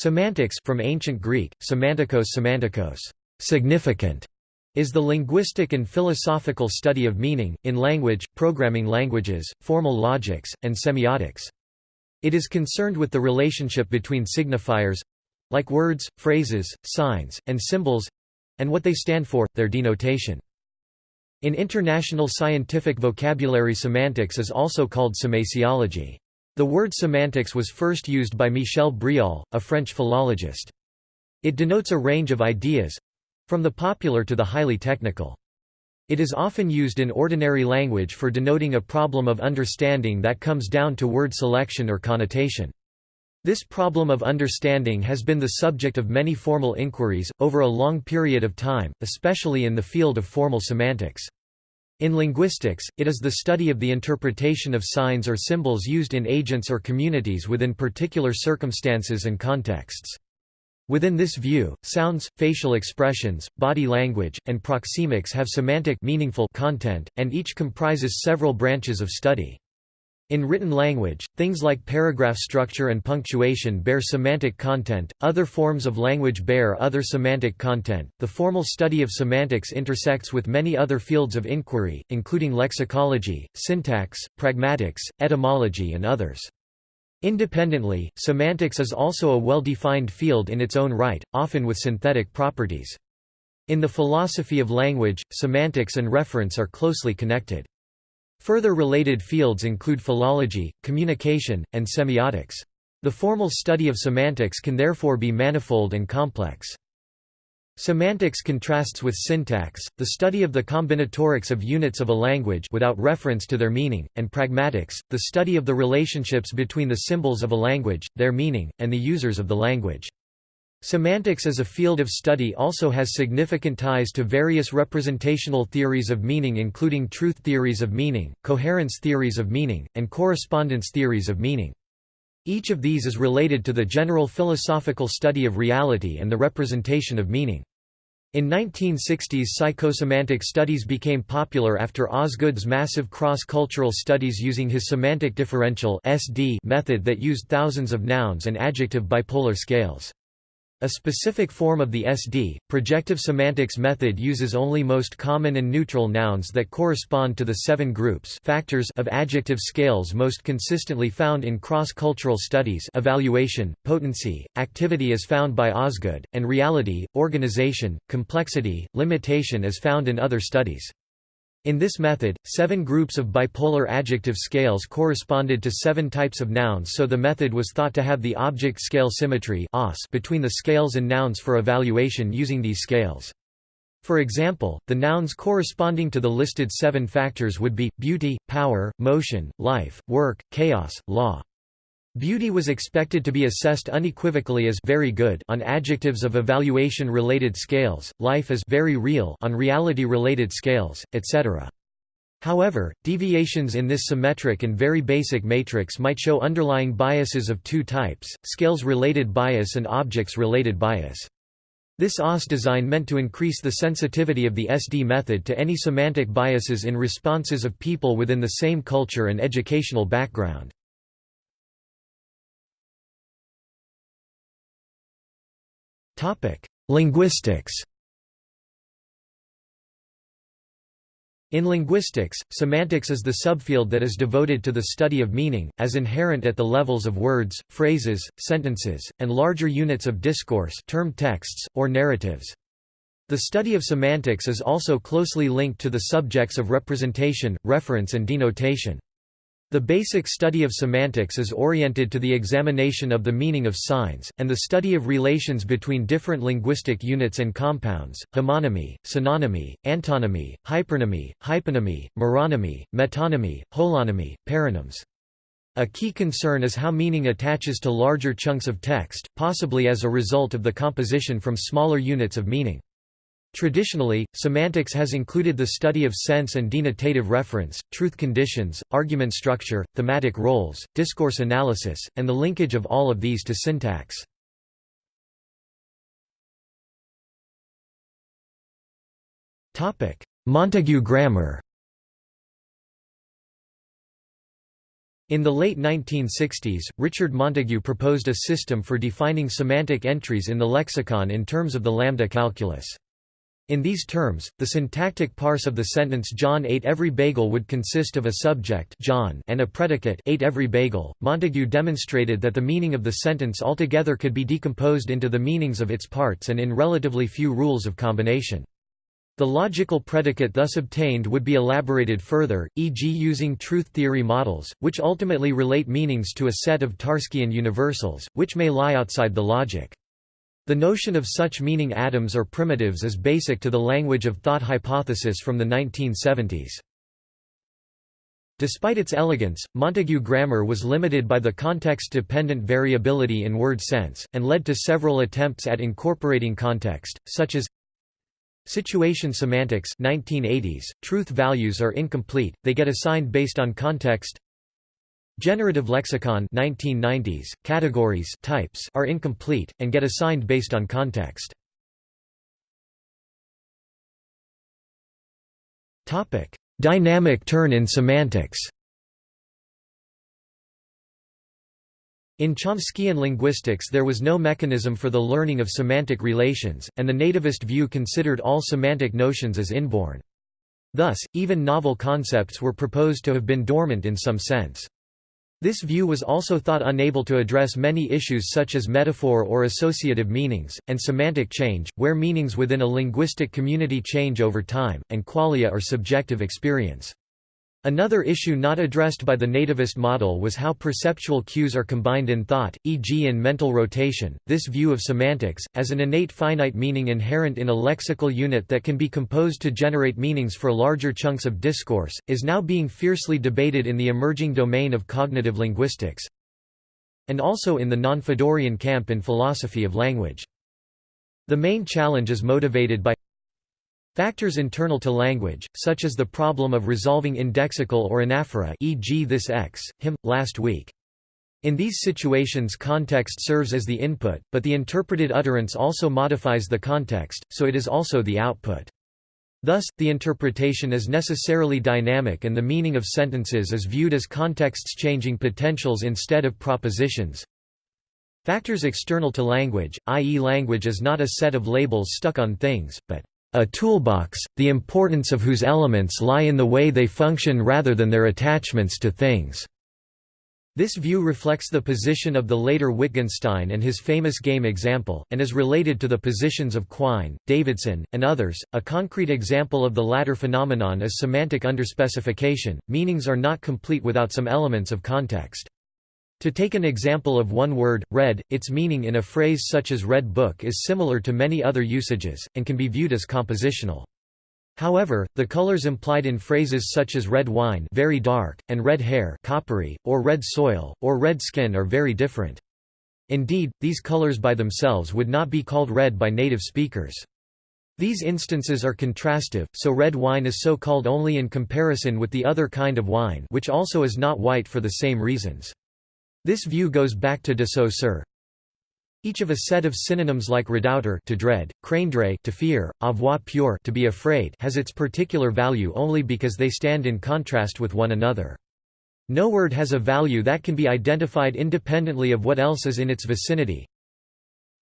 Semantics from ancient Greek, semantikos semantikos, significant, is the linguistic and philosophical study of meaning, in language, programming languages, formal logics, and semiotics. It is concerned with the relationship between signifiers—like words, phrases, signs, and symbols—and what they stand for, their denotation. In international scientific vocabulary semantics is also called semasiology. The word semantics was first used by Michel Bréal, a French philologist. It denotes a range of ideas—from the popular to the highly technical. It is often used in ordinary language for denoting a problem of understanding that comes down to word selection or connotation. This problem of understanding has been the subject of many formal inquiries, over a long period of time, especially in the field of formal semantics. In linguistics, it is the study of the interpretation of signs or symbols used in agents or communities within particular circumstances and contexts. Within this view, sounds, facial expressions, body language, and proxemics have semantic meaningful content, and each comprises several branches of study. In written language, things like paragraph structure and punctuation bear semantic content, other forms of language bear other semantic content. The formal study of semantics intersects with many other fields of inquiry, including lexicology, syntax, pragmatics, etymology, and others. Independently, semantics is also a well-defined field in its own right, often with synthetic properties. In the philosophy of language, semantics and reference are closely connected. Further related fields include philology, communication, and semiotics. The formal study of semantics can therefore be manifold and complex. Semantics contrasts with syntax, the study of the combinatorics of units of a language without reference to their meaning, and pragmatics, the study of the relationships between the symbols of a language, their meaning, and the users of the language. Semantics as a field of study also has significant ties to various representational theories of meaning including truth theories of meaning, coherence theories of meaning, and correspondence theories of meaning. Each of these is related to the general philosophical study of reality and the representation of meaning. In 1960s psychosemantic studies became popular after Osgood's massive cross-cultural studies using his semantic differential method that used thousands of nouns and adjective bipolar scales. A specific form of the SD, projective semantics method uses only most common and neutral nouns that correspond to the seven groups factors of adjective scales most consistently found in cross-cultural studies evaluation, potency, activity as found by Osgood, and reality, organization, complexity, limitation as found in other studies. In this method, seven groups of bipolar adjective scales corresponded to seven types of nouns so the method was thought to have the object-scale symmetry between the scales and nouns for evaluation using these scales. For example, the nouns corresponding to the listed seven factors would be, beauty, power, motion, life, work, chaos, law. Beauty was expected to be assessed unequivocally as very good on adjectives of evaluation-related scales, life as very real on reality-related scales, etc. However, deviations in this symmetric and very basic matrix might show underlying biases of two types, scales-related bias and objects-related bias. This OS design meant to increase the sensitivity of the SD method to any semantic biases in responses of people within the same culture and educational background. Linguistics In linguistics, semantics is the subfield that is devoted to the study of meaning, as inherent at the levels of words, phrases, sentences, and larger units of discourse termed texts, or narratives. The study of semantics is also closely linked to the subjects of representation, reference and denotation. The basic study of semantics is oriented to the examination of the meaning of signs, and the study of relations between different linguistic units and compounds, homonymy, synonymy, antonymy, hypernymy, hyponymy, meronymy, metonymy, holonymy, paronyms. A key concern is how meaning attaches to larger chunks of text, possibly as a result of the composition from smaller units of meaning. Traditionally, semantics has included the study of sense and denotative reference, truth conditions, argument structure, thematic roles, discourse analysis, and the linkage of all of these to syntax. Montague grammar In the late 1960s, Richard Montague proposed a system for defining semantic entries in the lexicon in terms of the lambda calculus. In these terms, the syntactic parse of the sentence John ate every bagel would consist of a subject John and a predicate ate every bagel. Montague demonstrated that the meaning of the sentence altogether could be decomposed into the meanings of its parts and in relatively few rules of combination. The logical predicate thus obtained would be elaborated further, e.g. using truth theory models, which ultimately relate meanings to a set of Tarskian universals, which may lie outside the logic. The notion of such meaning atoms or primitives is basic to the language of thought hypothesis from the 1970s. Despite its elegance, Montague grammar was limited by the context-dependent variability in word sense, and led to several attempts at incorporating context, such as Situation semantics 1980s, truth values are incomplete, they get assigned based on context Generative lexicon 1990s, categories types are incomplete, and get assigned based on context. Dynamic turn in semantics In Chomskyan linguistics there was no mechanism for the learning of semantic relations, and the nativist view considered all semantic notions as inborn. Thus, even novel concepts were proposed to have been dormant in some sense. This view was also thought unable to address many issues such as metaphor or associative meanings, and semantic change, where meanings within a linguistic community change over time, and qualia or subjective experience. Another issue not addressed by the nativist model was how perceptual cues are combined in thought, e.g. in mental rotation. This view of semantics, as an innate finite meaning inherent in a lexical unit that can be composed to generate meanings for larger chunks of discourse, is now being fiercely debated in the emerging domain of cognitive linguistics and also in the non-Fodorian camp in philosophy of language. The main challenge is motivated by Factors internal to language, such as the problem of resolving indexical or anaphora e.g. this x, him, last week. In these situations context serves as the input, but the interpreted utterance also modifies the context, so it is also the output. Thus, the interpretation is necessarily dynamic and the meaning of sentences is viewed as contexts-changing potentials instead of propositions. Factors external to language, i.e. language is not a set of labels stuck on things, but a toolbox, the importance of whose elements lie in the way they function rather than their attachments to things. This view reflects the position of the later Wittgenstein and his famous game example, and is related to the positions of Quine, Davidson, and others. A concrete example of the latter phenomenon is semantic underspecification. Meanings are not complete without some elements of context. To take an example of one word, red, its meaning in a phrase such as red book is similar to many other usages, and can be viewed as compositional. However, the colors implied in phrases such as red wine very dark, and red hair coppery, or red soil, or red skin are very different. Indeed, these colors by themselves would not be called red by native speakers. These instances are contrastive, so red wine is so called only in comparison with the other kind of wine which also is not white for the same reasons. This view goes back to de Saussure. Each of a set of synonyms like redouter to dread, craindre to fear, avoir peur to be afraid has its particular value only because they stand in contrast with one another. No word has a value that can be identified independently of what else is in its vicinity,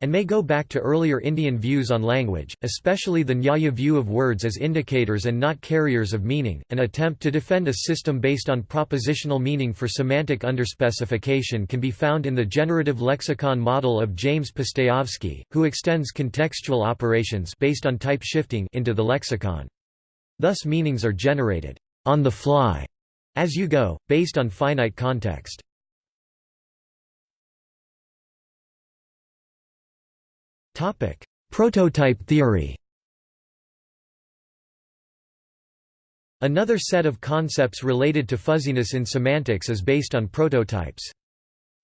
and may go back to earlier Indian views on language, especially the Nyaya view of words as indicators and not carriers of meaning. An attempt to defend a system based on propositional meaning for semantic underspecification can be found in the generative lexicon model of James Pustejovsky, who extends contextual operations based on type shifting into the lexicon. Thus meanings are generated on the fly as you go, based on finite context. Prototype theory Another set of concepts related to fuzziness in semantics is based on prototypes.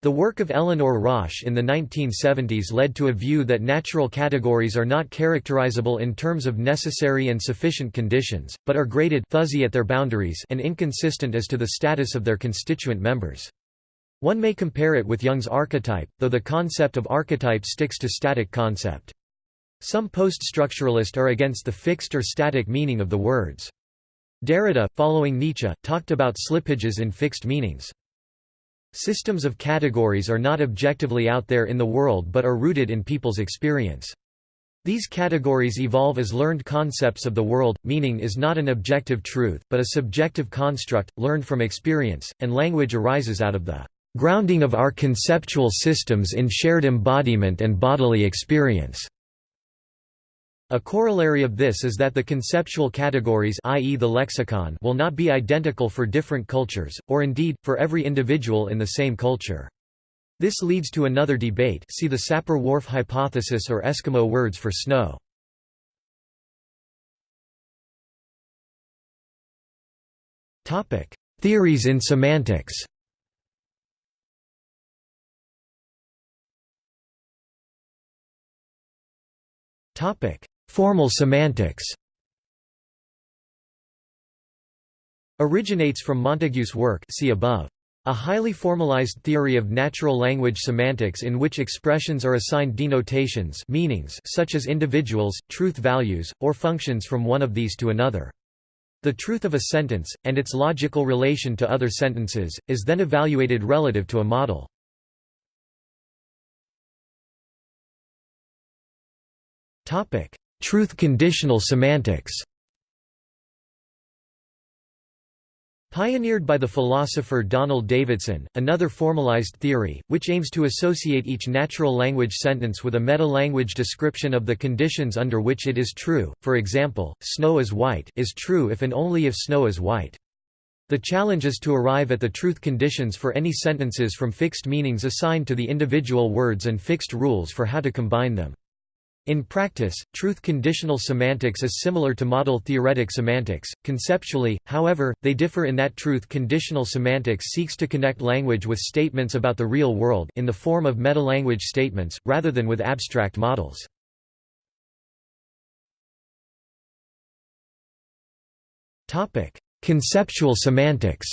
The work of Eleanor Rosch in the 1970s led to a view that natural categories are not characterizable in terms of necessary and sufficient conditions, but are graded fuzzy at their boundaries and inconsistent as to the status of their constituent members. One may compare it with Jung's archetype, though the concept of archetype sticks to static concept. Some post-structuralists are against the fixed or static meaning of the words. Derrida, following Nietzsche, talked about slippages in fixed meanings. Systems of categories are not objectively out there in the world but are rooted in people's experience. These categories evolve as learned concepts of the world. Meaning is not an objective truth, but a subjective construct, learned from experience, and language arises out of the grounding of our conceptual systems in shared embodiment and bodily experience. A corollary of this is that the conceptual categories i.e. the lexicon will not be identical for different cultures, or indeed, for every individual in the same culture. This leads to another debate see the Sapir-Whorf hypothesis or Eskimo words for snow. Theories in semantics Formal semantics Originates from Montague's work see above. A highly formalized theory of natural language semantics in which expressions are assigned denotations meanings such as individuals, truth values, or functions from one of these to another. The truth of a sentence, and its logical relation to other sentences, is then evaluated relative to a model. Truth conditional semantics Pioneered by the philosopher Donald Davidson, another formalized theory, which aims to associate each natural language sentence with a meta-language description of the conditions under which it is true, for example, snow is white is true if and only if snow is white. The challenge is to arrive at the truth conditions for any sentences from fixed meanings assigned to the individual words and fixed rules for how to combine them. In practice, truth conditional semantics is similar to model theoretic semantics. Conceptually, however, they differ in that truth conditional semantics seeks to connect language with statements about the real world in the form of meta-language statements, rather than with abstract models. Conceptual semantics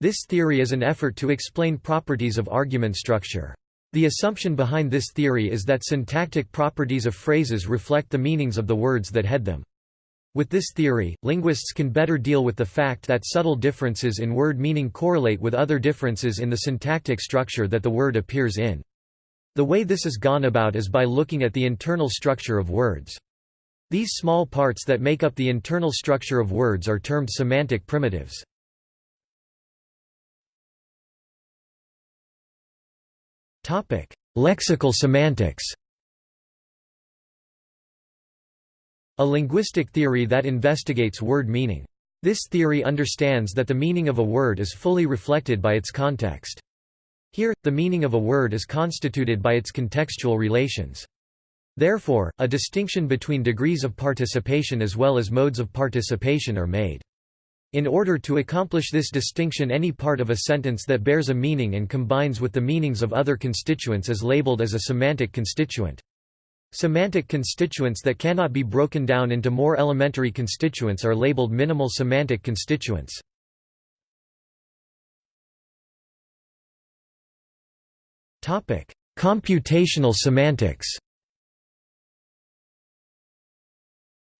This theory is an effort to explain properties of argument structure. The assumption behind this theory is that syntactic properties of phrases reflect the meanings of the words that head them. With this theory, linguists can better deal with the fact that subtle differences in word meaning correlate with other differences in the syntactic structure that the word appears in. The way this is gone about is by looking at the internal structure of words. These small parts that make up the internal structure of words are termed semantic primitives. Lexical semantics A linguistic theory that investigates word meaning. This theory understands that the meaning of a word is fully reflected by its context. Here, the meaning of a word is constituted by its contextual relations. Therefore, a distinction between degrees of participation as well as modes of participation are made. In order to accomplish this distinction any part of a sentence that bears a meaning and combines with the meanings of other constituents is labeled as a semantic constituent. Semantic constituents that cannot be broken down into more elementary constituents are labeled minimal semantic constituents. Computational semantics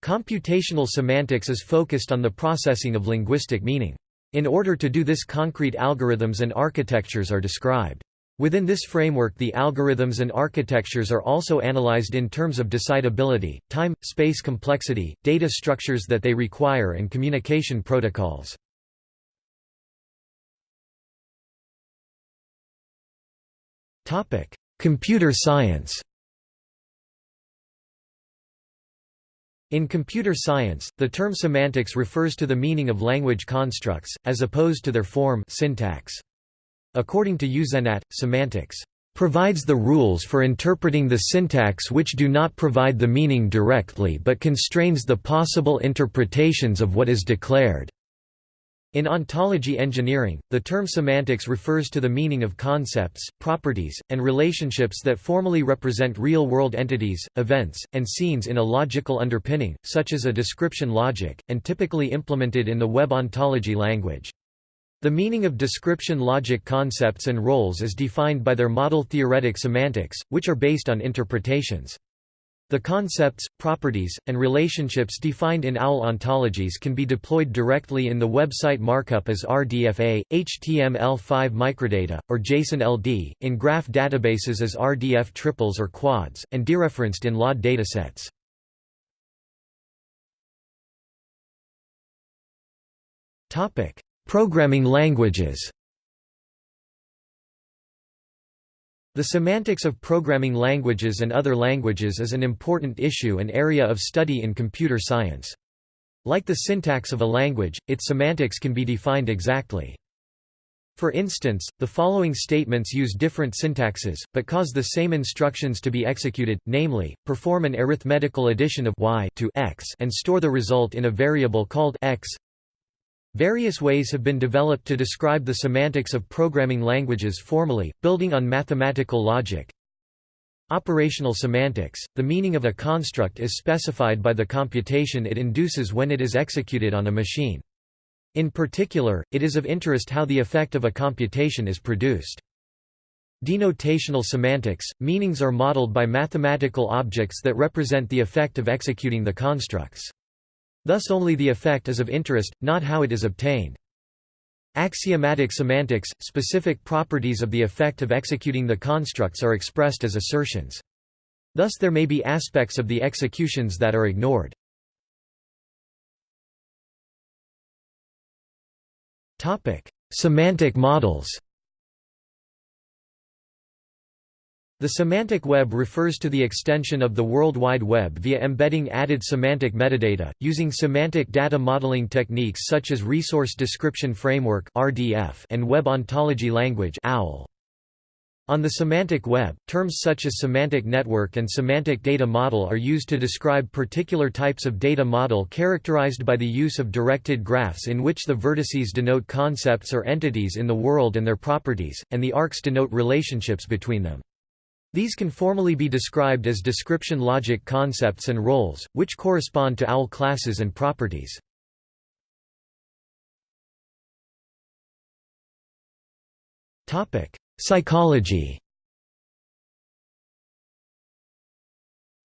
Computational semantics is focused on the processing of linguistic meaning. In order to do this concrete algorithms and architectures are described. Within this framework the algorithms and architectures are also analyzed in terms of decidability, time, space complexity, data structures that they require and communication protocols. Computer science In computer science, the term semantics refers to the meaning of language constructs, as opposed to their form syntax. According to Euzenat, semantics provides the rules for interpreting the syntax which do not provide the meaning directly but constrains the possible interpretations of what is declared. In ontology engineering, the term semantics refers to the meaning of concepts, properties, and relationships that formally represent real-world entities, events, and scenes in a logical underpinning, such as a description logic, and typically implemented in the web ontology language. The meaning of description logic concepts and roles is defined by their model theoretic semantics, which are based on interpretations. The concepts, properties, and relationships defined in OWL ontologies can be deployed directly in the website markup as RDFA, HTML5 microdata, or JSON-LD, in graph databases as RDF triples or quads, and dereferenced in LOD datasets. Programming languages The semantics of programming languages and other languages is an important issue and area of study in computer science. Like the syntax of a language, its semantics can be defined exactly. For instance, the following statements use different syntaxes, but cause the same instructions to be executed, namely, perform an arithmetical addition of y to x and store the result in a variable called x Various ways have been developed to describe the semantics of programming languages formally, building on mathematical logic. Operational semantics – The meaning of a construct is specified by the computation it induces when it is executed on a machine. In particular, it is of interest how the effect of a computation is produced. Denotational semantics – Meanings are modeled by mathematical objects that represent the effect of executing the constructs. Thus only the effect is of interest, not how it is obtained. Axiomatic semantics – Specific properties of the effect of executing the constructs are expressed as assertions. Thus there may be aspects of the executions that are ignored. Semantic models The semantic web refers to the extension of the World Wide Web via embedding added semantic metadata, using semantic data modeling techniques such as Resource Description Framework and Web Ontology Language On the semantic web, terms such as semantic network and semantic data model are used to describe particular types of data model characterized by the use of directed graphs in which the vertices denote concepts or entities in the world and their properties, and the arcs denote relationships between them. These can formally be described as description logic concepts and roles, which correspond to OWL classes and properties. Psychology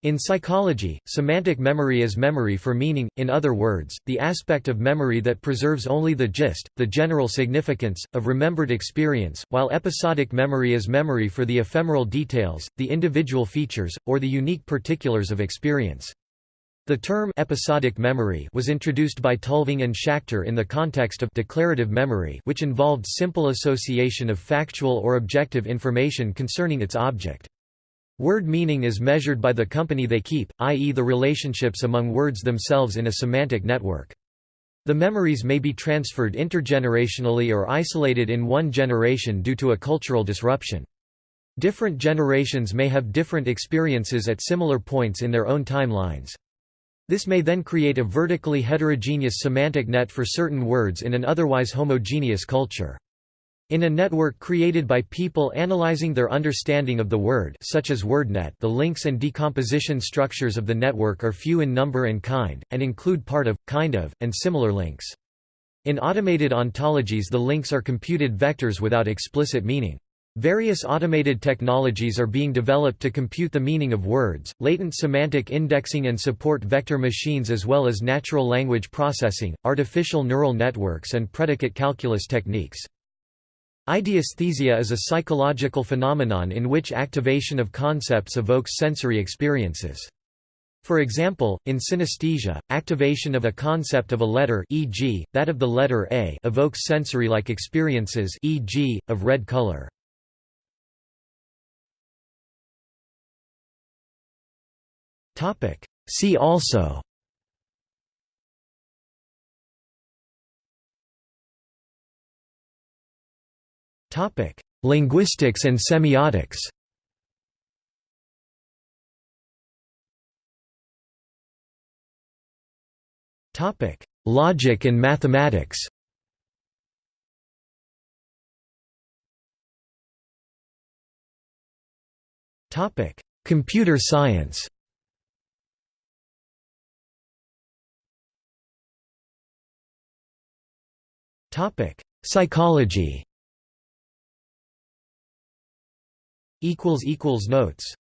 In psychology, semantic memory is memory for meaning, in other words, the aspect of memory that preserves only the gist, the general significance, of remembered experience, while episodic memory is memory for the ephemeral details, the individual features, or the unique particulars of experience. The term episodic memory was introduced by Tulving and Schacter in the context of declarative memory which involved simple association of factual or objective information concerning its object. Word meaning is measured by the company they keep, i.e. the relationships among words themselves in a semantic network. The memories may be transferred intergenerationally or isolated in one generation due to a cultural disruption. Different generations may have different experiences at similar points in their own timelines. This may then create a vertically heterogeneous semantic net for certain words in an otherwise homogeneous culture. In a network created by people analyzing their understanding of the word such as WordNet the links and decomposition structures of the network are few in number and kind, and include part of, kind of, and similar links. In automated ontologies the links are computed vectors without explicit meaning. Various automated technologies are being developed to compute the meaning of words, latent semantic indexing and support vector machines as well as natural language processing, artificial neural networks and predicate calculus techniques. Ideasthesia is a psychological phenomenon in which activation of concepts evokes sensory experiences. For example, in synesthesia, activation of a concept of a letter e.g., that of the letter A evokes sensory-like experiences e.g., of red color. See also Topic: Linguistics and semiotics. Topic: Logic and mathematics. Topic: Computer science. Topic: Psychology. Notes